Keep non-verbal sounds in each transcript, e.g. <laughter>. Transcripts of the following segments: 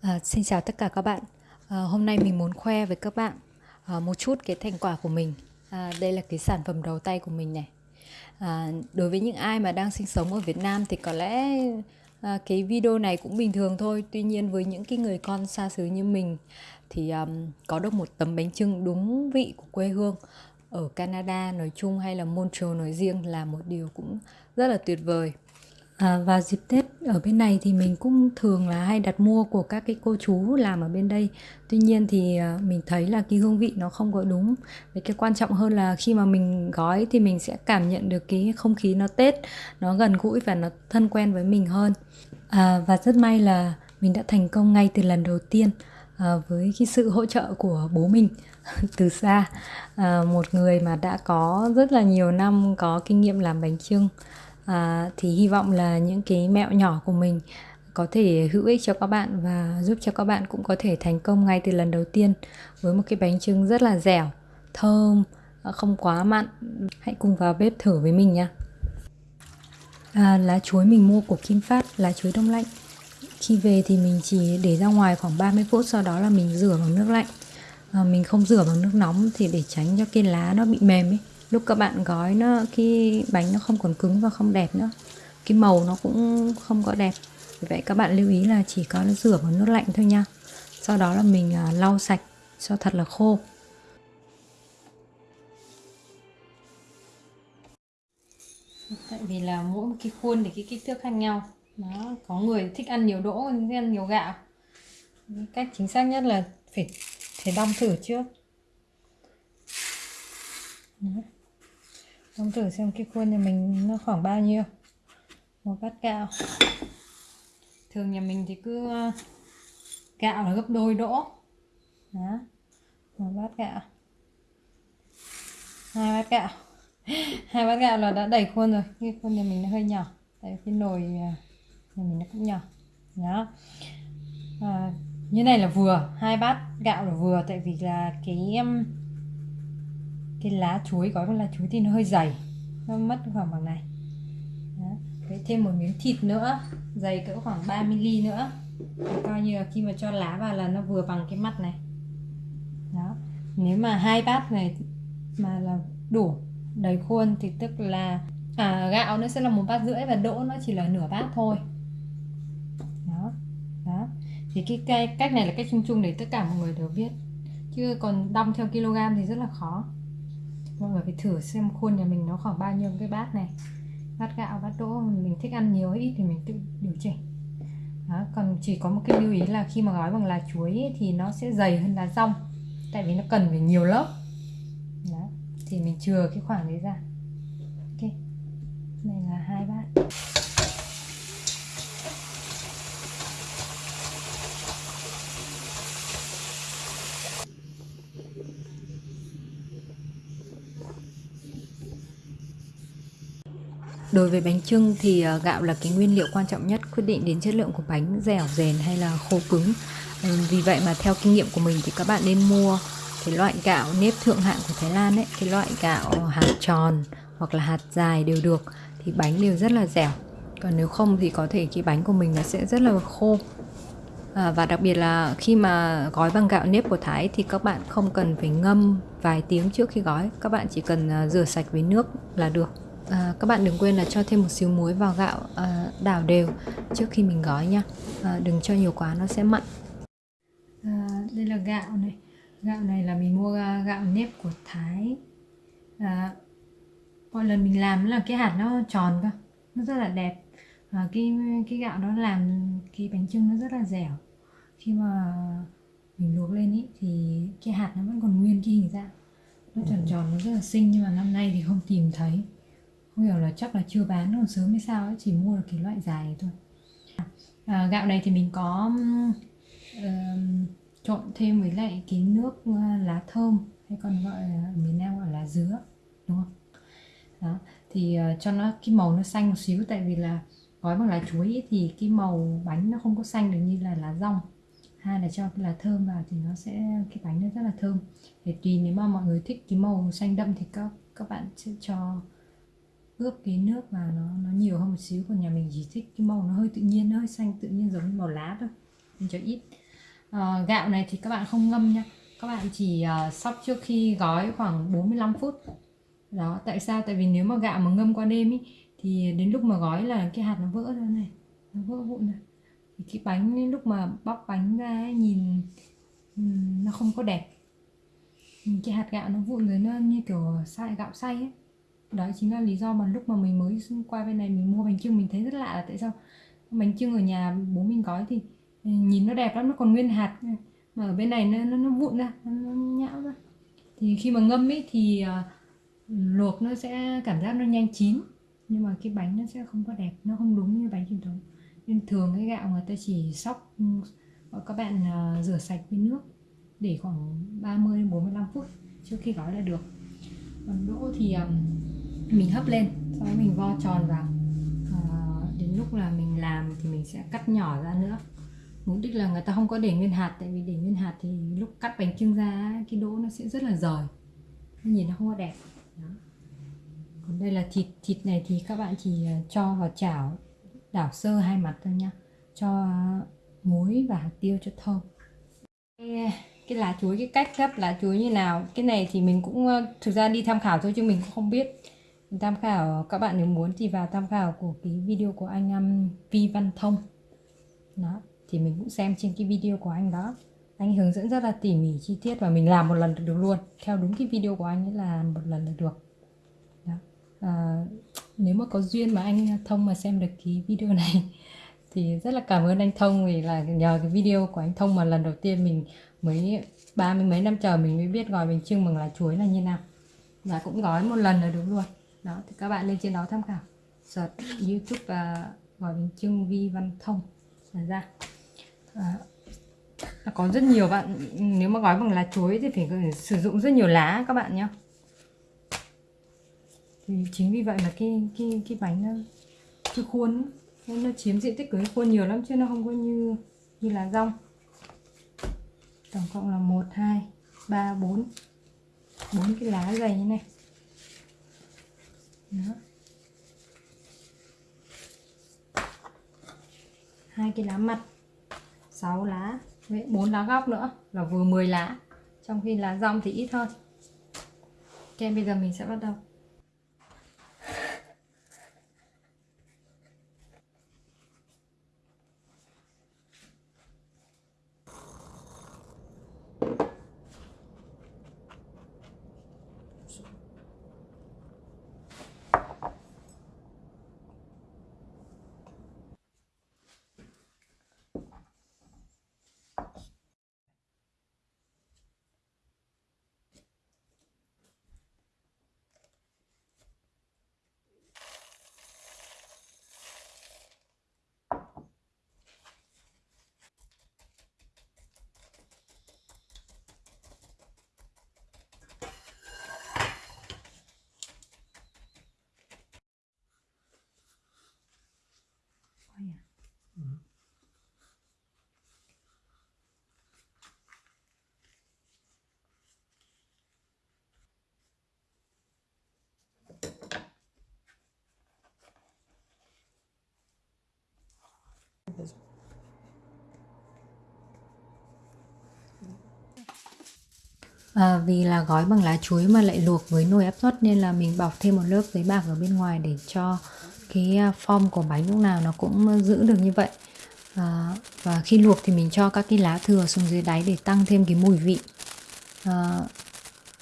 À, xin chào tất cả các bạn. À, hôm nay mình muốn khoe với các bạn à, một chút cái thành quả của mình. À, đây là cái sản phẩm đầu tay của mình này. À, đối với những ai mà đang sinh sống ở Việt Nam thì có lẽ à, cái video này cũng bình thường thôi. Tuy nhiên với những cái người con xa xứ như mình thì um, có được một tấm bánh trưng đúng vị của quê hương ở Canada nói chung hay là Montreal nói riêng là một điều cũng rất là tuyệt vời. À, và dịp Tết ở bên này thì mình cũng thường là hay đặt mua của các cái cô chú làm ở bên đây. Tuy nhiên thì à, mình thấy là cái hương vị nó không có đúng. Với cái quan trọng hơn là khi mà mình gói thì mình sẽ cảm nhận được cái không khí nó Tết, nó gần gũi và nó thân quen với mình hơn. À, và rất may là mình đã thành công ngay từ lần đầu tiên à, với cái sự hỗ trợ của bố mình <laughs> từ xa. À, một người mà đã có rất là nhiều năm có kinh nghiệm làm bánh trưng à, thì hy vọng là những cái mẹo nhỏ của mình có thể hữu ích cho các bạn và giúp cho các bạn cũng có thể thành công ngay từ lần đầu tiên với một cái bánh trưng rất là dẻo thơm không quá mặn. Hãy cùng vào bếp thử với mình nha. À, lá chuối mình mua của Kim Phát lá chuối đông lạnh. Khi về thì mình chỉ để ra ngoài khoảng 30 phút sau đó là mình rửa bằng nước lạnh. À, mình không rửa bằng nước nóng thì để tránh cho cái lá nó bị mềm ấy lúc các bạn gói nó, cái bánh nó không còn cứng và không đẹp nữa. Cái màu nó cũng không có đẹp. Vì vậy các bạn lưu ý là chỉ có rửa bằng nước lạnh thôi nha. Sau đó là mình à, lau sạch cho thật là khô. Tại vì là mỗi một cái khuôn thì cái kích thước khác nhau. Nó có người thích ăn nhiều đỗ thích ăn nhiều gạo. Cách chính xác nhất là phải phải đong thử trước. Đấy. Đong thử xem cái khuôn nhà mình nó khoảng bao nhiêu. Một bát gạo. Thường nhà mình thì cứ ờ, gạo là gấp đôi đỗ. Đó một bát gạo. Hai bát gạo. <laughs> Hai bát gạo là đã đầy khuôn rồi. Cái khuôn nhà mình nó hơi nhỏ. Tại cái nồi ờ, nhà mình nó cũng nhỏ. Đó. À, như này là vừa. Hai bát gạo là vừa. Tại vì là cái cái lá chuối gói bằng lá chuối thì nó hơi dày nó mất khoảng bằng này. Đó. Đấy, thêm một miếng thịt nữa dày cỡ khoảng 3 mm nữa. Để coi như là khi mà cho lá vào là nó vừa bằng cái mắt này. Đó nếu mà hai bát này mà là đủ đầy khuôn thì tức là à, gạo nó sẽ là một bát rưỡi và đỗ nó chỉ là nửa bát thôi. Đó đó. Thì cái, cái cách này là cách chung chung để tất cả mọi người đều biết. Chứ còn đong theo kg thì rất là khó mọi người phải thử xem khuôn nhà mình nó khoảng bao nhiêu cái bát này. Bát gạo bát đỗ mình thích ăn nhiều hay ít thì mình tự điều chỉnh. Đó, còn chỉ có một cái lưu ý là khi mà gói bằng lá chuối ấy, thì nó sẽ dày hơn lá rong tại vì nó cần phải nhiều lớp. Đó, thì mình chừa cái khoảng đấy ra ok này là hai bát Đối với bánh trưng thì ờ, gạo là cái nguyên liệu quan trọng nhất quyết định đến chất lượng của bánh dẻo dền hay là khô cứng. Ừ, vì vậy mà theo kinh nghiệm của mình thì các bạn nên mua cái loại gạo nếp thượng hạng của Thái Lan ấy, cái loại gạo hạt tròn hoặc là hạt dài đều được thì bánh đều rất là dẻo. Còn nếu không thì có thể cái bánh của mình nó sẽ rất là khô. À, và đặc biệt là khi mà gói bằng gạo nếp của Thái thì các bạn không cần phải ngâm vài tiếng trước khi gói, các bạn chỉ cần à, rửa sạch với nước là được à, các bạn đừng quên là cho thêm một xíu muối vào gạo à, đảo đều trước khi mình gói nha. À, đừng cho nhiều quá nó sẽ mặn. À, đây là gạo này. Gạo này là mình mua à, gạo nếp của Thái. À, mọi lần mình làm là cái hạt nó tròn cơ nó rất là đẹp. À, cái cái gạo đó làm cái bánh trưng nó rất là dẻo. Khi mà mình luộc lên ý, thì cái hạt nó vẫn còn nguyên cái hình dạng. Nó tròn tròn nó rất là xinh nhưng mà năm nay thì không tìm thấy không hiểu là chắc là chưa bán còn sớm hay sao ấy chỉ mua được cái loại dài thôi. À, gạo này thì mình có uh, trộn thêm với lại cái nước uh, lá thơm hay còn gọi ở miền Nam gọi là dứa đúng không? Đó thì uh, cho nó cái màu nó xanh một xíu tại vì là gói bằng lá chuối ấy, thì cái màu bánh nó không có xanh được như là lá rong. Hai là cho cái lá thơm vào thì nó sẽ cái bánh nó rất là thơm. Để tùy nếu mà mọi người thích cái màu xanh đậm thì các các bạn sẽ cho ướp cái nước vào nó nó nhiều hơn một xíu còn nhà mình chỉ thích cái màu nó hơi tự nhiên nó hơi xanh tự nhiên giống như màu lá thôi mình cho ít. À, gạo này thì các bạn không ngâm nha. Các bạn chỉ uh, sóc trước khi gói khoảng 45 phút. Đó tại sao? Tại vì nếu mà gạo mà ngâm qua đêm ý, thì đến lúc mà gói là cái hạt nó vỡ ra này nó vỡ vụn này thì cái bánh lúc mà bóc bánh ra ấy, nhìn nó không có đẹp. Cái hạt gạo nó vụn rồi nó như kiểu xay gạo xay ấy đó chính là lý do mà lúc mà mình mới qua bên này mình mua bánh trưng mình thấy rất lạ là tại sao bánh trưng ở nhà bố mình gói thì ừ, nhìn nó đẹp lắm nó còn nguyên hạt. Mà ở bên này nó nó, nó vụn ra nó, nó nhão ra. Thì khi mà ngâm ấy thì uh, luộc nó sẽ cảm giác nó nhanh chín nhưng mà cái bánh nó sẽ không có đẹp nó không đúng như bánh truyền thống. Nên thường cái gạo người ta chỉ sóc ừ, các bạn uh, rửa sạch với nước để khoảng 30 45 phút trước khi gói là được. Còn đỗ thì um, mình hấp lên sau đó mình vo tròn vào. À, đến lúc là mình làm thì mình sẽ cắt nhỏ ra nữa. Mục đích là người ta không có để nguyên hạt tại vì để nguyên hạt thì lúc cắt bánh trưng ra cái đỗ nó sẽ rất là rời nhìn nó không có đẹp. Đó. còn đây là thịt thịt này thì các bạn chỉ ờ, cho vào chảo đảo sơ hai mặt thôi nhá, cho ờ, muối và hạt tiêu cho thơm. Cái, cái lá chuối cái cách gấp lá chuối như nào? Cái này thì mình cũng thực ra đi tham khảo thôi chứ mình cũng không biết tham khảo các bạn nếu muốn thì vào tham khảo của cái video của anh um, Vi Văn Thông. Đó thì mình cũng xem trên cái video của anh đó. Anh hướng dẫn rất là tỉ mỉ chi tiết và mình làm một lần được luôn. Theo đúng cái video của anh ấy là một lần là được. Đó. À, nếu mà có duyên mà anh thông mà xem được cái video này <laughs> thì rất là cảm ơn anh thông vì là nhờ cái video của anh thông mà lần đầu tiên mình mới ba mươi mấy năm chờ mình mới biết gói bánh trưng bằng lá chuối là như nào. Và cũng gói một lần là đúng luôn đó thì các bạn lên trên đó tham khảo. Search youtube và gọi bánh trưng vi văn thông là ra. À, có rất nhiều bạn nếu mà gói bằng lá chuối thì phải sử dụng rất nhiều lá các bạn nhé thì chính vì vậy mà cái cái cái bánh nó cái khuôn nên nó chiếm diện tích của cái khuôn nhiều lắm chứ nó không có như như là rong. Tổng cộng là một hai ba bốn. Bốn cái lá dày như này đó. Hai cái lá mặt 6 lá với 4 lá góc nữa là vừa 10 lá. Trong khi lá rong thì ít hơn ok, bây giờ mình sẽ bắt đầu. À, vì là gói bằng lá chuối mà lại luộc với nồi áp suất nên là mình bọc thêm một lớp giấy bạc ở bên ngoài để cho cái à, form của bánh lúc nào nó cũng giữ được như vậy. À, và khi luộc thì mình cho các cái lá thừa xuống dưới đáy để tăng thêm cái mùi vị. À,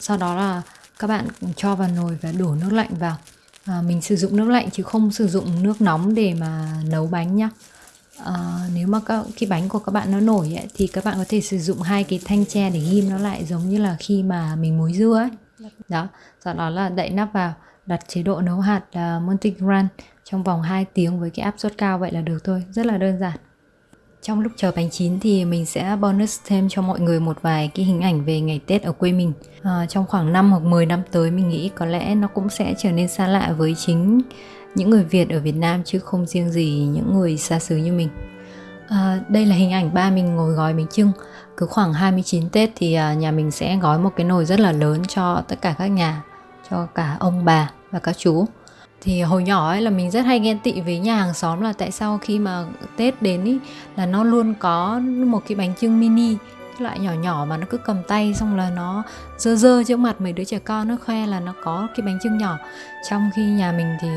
sau đó là các bạn cho vào nồi và đổ nước lạnh vào. À, mình sử dụng nước lạnh chứ không sử dụng nước nóng để mà nấu bánh nhá à, nếu mà các cái bánh của các bạn nó nổi ấy, thì các bạn có thể sử dụng hai cái thanh tre để ghim nó lại giống như là khi mà mình muối dưa ấy. Đó sau đó là đậy nắp vào đặt chế độ nấu hạt ờ, uh, Montigran trong vòng 2 tiếng với cái áp suất cao vậy là được thôi. Rất là đơn giản. Trong lúc chờ bánh chín thì mình sẽ bonus thêm cho mọi người một vài cái hình ảnh về ngày Tết ở quê mình. À, trong khoảng 5 hoặc 10 năm tới mình nghĩ có lẽ nó cũng sẽ trở nên xa lạ với chính những người Việt ở Việt Nam chứ không riêng gì những người xa xứ như mình. À, đây là hình ảnh ba mình ngồi gói bánh trưng. Cứ khoảng 29 Tết thì à, nhà mình sẽ gói một cái nồi rất là lớn cho tất cả các nhà, cho cả ông bà và các chú. thì hồi nhỏ ấy là mình rất hay ghen tị với nhà hàng xóm là tại sao khi mà Tết đến ý là nó luôn có một cái bánh trưng mini loại nhỏ nhỏ mà nó cứ cầm tay xong là nó dơ dơ trước mặt mấy đứa trẻ con nó khoe là nó có cái bánh trưng nhỏ trong khi nhà mình thì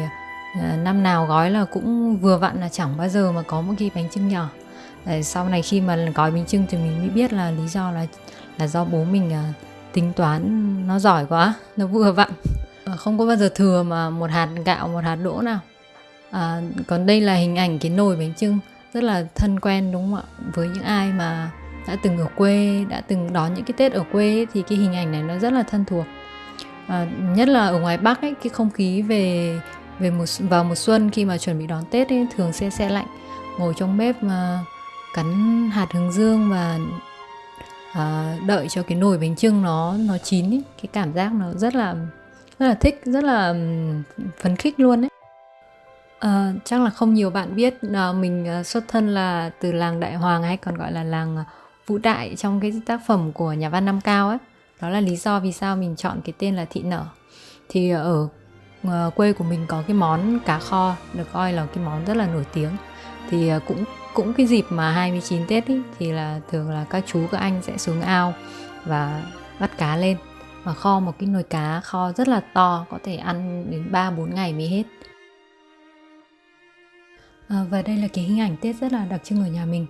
à, năm nào gói là cũng vừa vặn là chẳng bao giờ mà có một cái bánh trưng nhỏ. Ờ, sau này khi mà gói bánh trưng thì mình mới biết là lý do là là do bố mình à, tính toán nó giỏi quá nó vừa vặn. Không có bao giờ thừa mà một hạt gạo một hạt đỗ nào. À, còn đây là hình ảnh cái nồi bánh trưng rất là thân quen đúng không ạ? Với những ai mà đã từng ở quê đã từng đón những cái tết ở quê ấy, thì cái hình ảnh này nó rất là thân thuộc. À, nhất là ở ngoài bắc ấy cái không khí về về một vào mùa xuân khi mà chuẩn bị đón tết ấy, thường sẽ xe lạnh. Ngồi trong bếp mà cắn hạt hướng dương và à, đợi cho cái nồi bánh trưng nó nó chín ấy. cái cảm giác nó rất là rất là thích rất là phấn khích luôn đấy à, ờ, chắc là không nhiều bạn biết à, mình à, xuất thân là từ làng đại hoàng hay còn gọi là làng à, vũ đại trong cái tác phẩm của nhà văn nam cao ấy. Đó là lý do vì sao mình chọn cái tên là thị nở. Thì ở Ờ, quê của mình có cái món cá kho được coi là cái món rất là nổi tiếng thì ờ, cũng cũng cái dịp mà 29 Tết ý, thì là thường là các chú các anh sẽ xuống ao và bắt cá lên và kho một cái nồi cá kho rất là to có thể ăn đến 3 4 ngày mới hết. À, và đây là cái hình ảnh Tết rất là đặc trưng ở nhà mình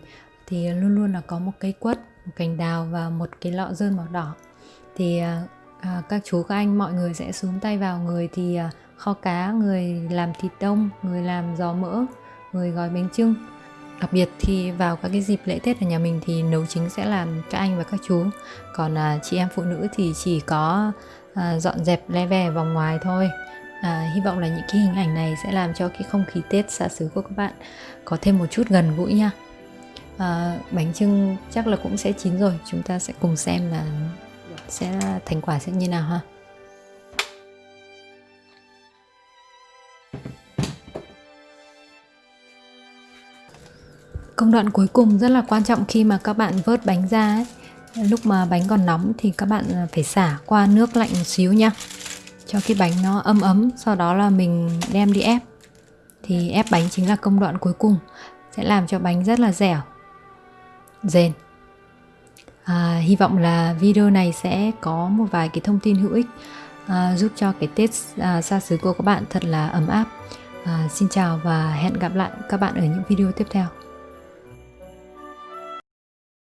thì luôn luôn là có một cây quất, một cành đào và một cái lọ dơn màu đỏ. Thì à, các chú các anh mọi người sẽ xuống tay vào người thì à, kho cá, người làm thịt đông, người làm giò mỡ, người gói bánh trưng đặc biệt thì vào các cái dịp lễ tết ở nhà mình thì nấu chính sẽ làm các anh và các chú. Còn à, chị em phụ nữ thì chỉ có à, dọn dẹp le ve vòng ngoài thôi. À, hy vọng là những cái hình ảnh này sẽ làm cho cái không khí tết xa xứ của các bạn có thêm một chút gần gũi nha. À, bánh trưng chắc là cũng sẽ chín rồi chúng ta sẽ cùng xem là sẽ thành quả sẽ như nào ha công đoạn cuối cùng rất là quan trọng khi mà các bạn vớt bánh ra ấy. lúc mà bánh còn nóng thì các bạn à, phải xả qua nước lạnh một xíu nha cho cái bánh nó ấm ấm, sau đó là mình đem đi ép thì ép bánh chính là công đoạn cuối cùng, sẽ làm cho bánh rất là dẻo, Dền à, hy vọng là video này sẽ có một vài cái thông tin hữu ích à, giúp cho cái tết à, xa xứ của các bạn thật là ấm áp. À, xin chào và hẹn gặp lại các bạn ở những video tiếp theo.